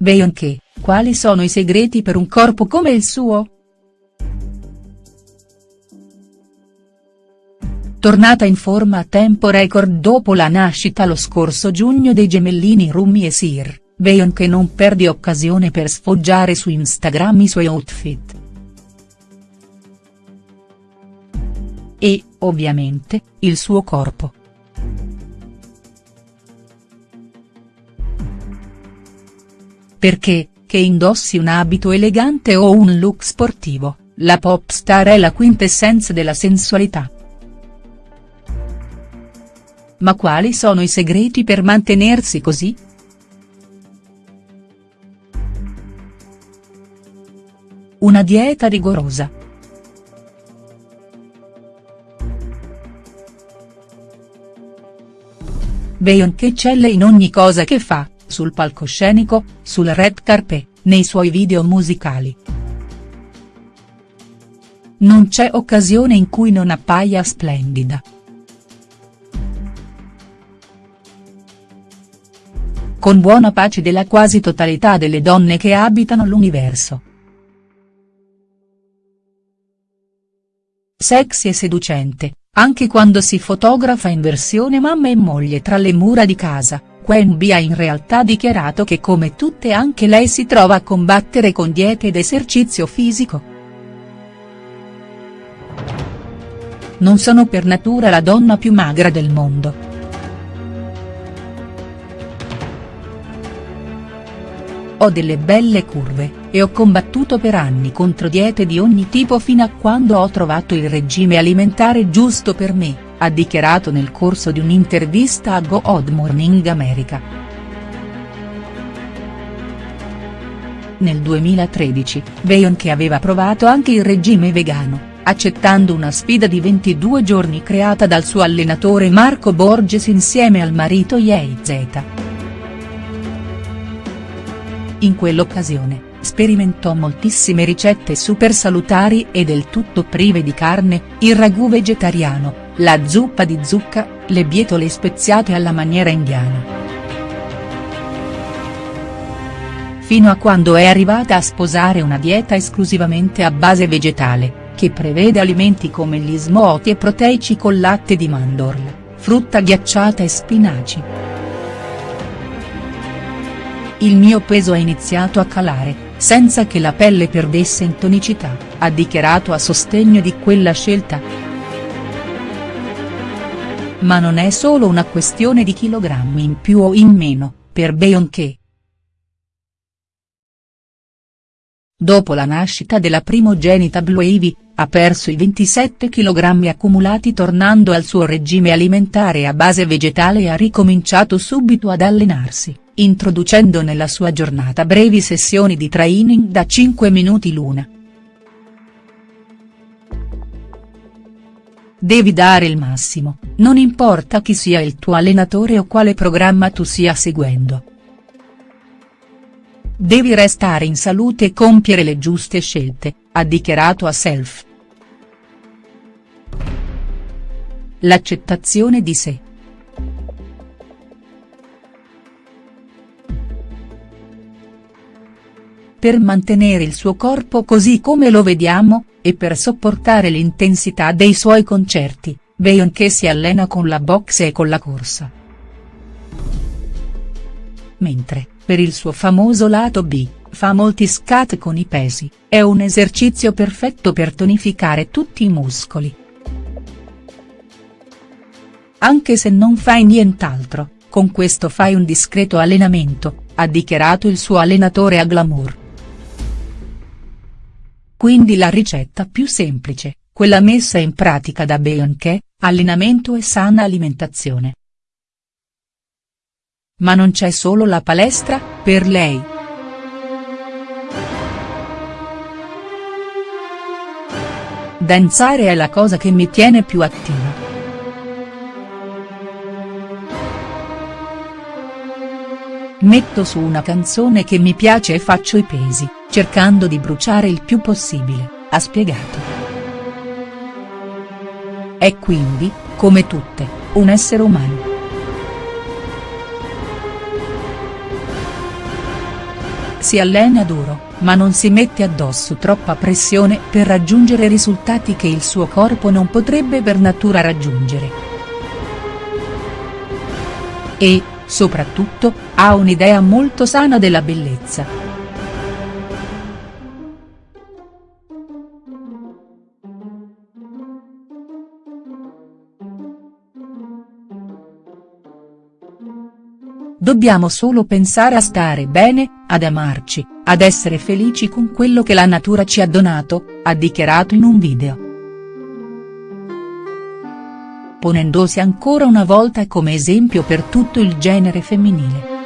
Beyoncé, quali sono i segreti per un corpo come il suo?. Tornata in forma a tempo record dopo la nascita lo scorso giugno dei gemellini Rumi e Sir, Beyoncé non perde occasione per sfoggiare su Instagram i suoi outfit. E, ovviamente, il suo corpo. Perché, che indossi un abito elegante o un look sportivo, la pop star è la quintessenza della sensualità. Ma quali sono i segreti per mantenersi così?. Una dieta rigorosa. Beyoncé eccelle in ogni cosa che fa, sul palcoscenico, sul red carpet, nei suoi video musicali. Non c'è occasione in cui non appaia splendida. Con buona pace della quasi totalità delle donne che abitano l'universo. Sexy e seducente, anche quando si fotografa in versione mamma e moglie tra le mura di casa, Queen Bee ha in realtà dichiarato che come tutte anche lei si trova a combattere con diete ed esercizio fisico. Non sono per natura la donna più magra del mondo. Ho delle belle curve, e ho combattuto per anni contro diete di ogni tipo fino a quando ho trovato il regime alimentare giusto per me, ha dichiarato nel corso di un'intervista a Good Morning America. Nel 2013, Beyoncé aveva provato anche il regime vegano, accettando una sfida di 22 giorni creata dal suo allenatore Marco Borges insieme al marito Jay Z. In quell'occasione, sperimentò moltissime ricette super salutari e del tutto prive di carne, il ragù vegetariano, la zuppa di zucca, le bietole speziate alla maniera indiana. Fino a quando è arrivata a sposare una dieta esclusivamente a base vegetale, che prevede alimenti come gli smoothie proteici con latte di mandorla, frutta ghiacciata e spinaci. Il mio peso ha iniziato a calare, senza che la pelle perdesse in tonicità, ha dichiarato a sostegno di quella scelta. Ma non è solo una questione di chilogrammi in più o in meno, per Beyoncé. Dopo la nascita della primogenita Blue Ivy, ha perso i 27 kg accumulati tornando al suo regime alimentare a base vegetale e ha ricominciato subito ad allenarsi introducendo nella sua giornata brevi sessioni di training da 5 minuti l'una. Devi dare il massimo, non importa chi sia il tuo allenatore o quale programma tu stia seguendo. Devi restare in salute e compiere le giuste scelte, ha dichiarato a Self. L'accettazione di sé. Per mantenere il suo corpo così come lo vediamo, e per sopportare l'intensità dei suoi concerti, Beyoncé si allena con la boxe e con la corsa. Mentre, per il suo famoso lato B, fa molti scat con i pesi, è un esercizio perfetto per tonificare tutti i muscoli. Anche se non fai nient'altro, con questo fai un discreto allenamento, ha dichiarato il suo allenatore a Glamour. Quindi la ricetta più semplice, quella messa in pratica da Beyoncé, allenamento e sana alimentazione. Ma non c'è solo la palestra, per lei. Danzare è la cosa che mi tiene più attiva. Metto su una canzone che mi piace e faccio i pesi, cercando di bruciare il più possibile, ha spiegato. È quindi, come tutte, un essere umano. Si allena duro, ma non si mette addosso troppa pressione per raggiungere risultati che il suo corpo non potrebbe per natura raggiungere. E, soprattutto, ha un'idea molto sana della bellezza. Dobbiamo solo pensare a stare bene, ad amarci, ad essere felici con quello che la natura ci ha donato, ha dichiarato in un video. Ponendosi ancora una volta come esempio per tutto il genere femminile.